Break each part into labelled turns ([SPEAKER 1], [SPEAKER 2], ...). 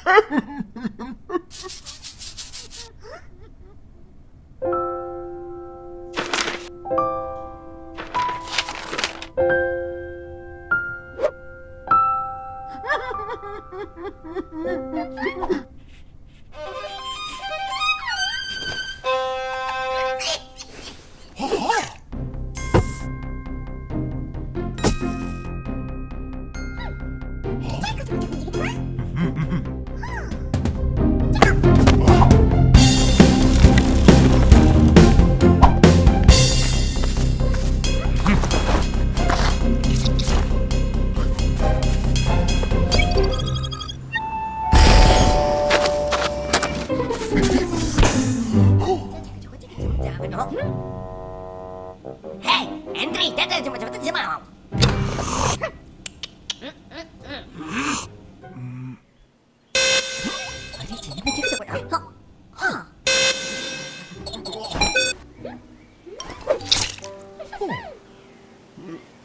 [SPEAKER 1] Mm-hmm. Mm-hmm.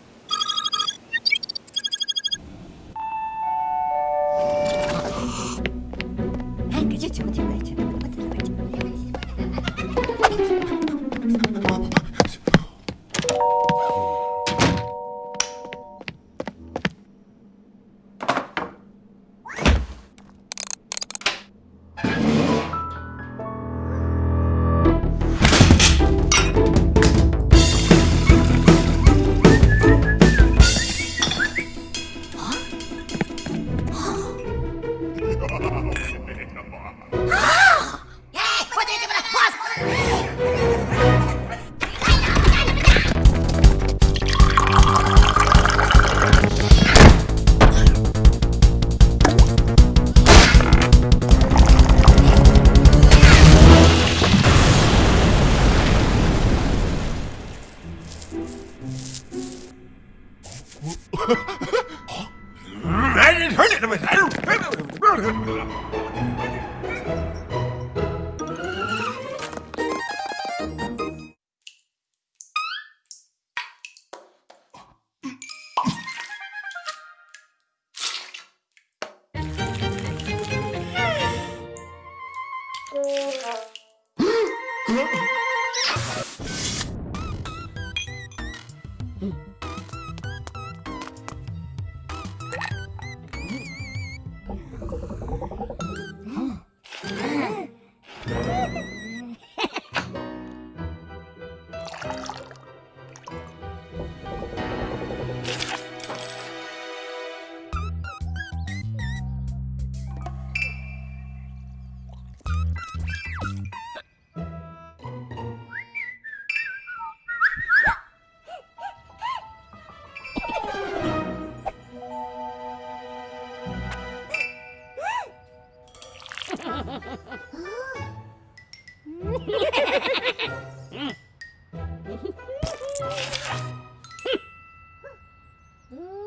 [SPEAKER 1] Ooh. Mm.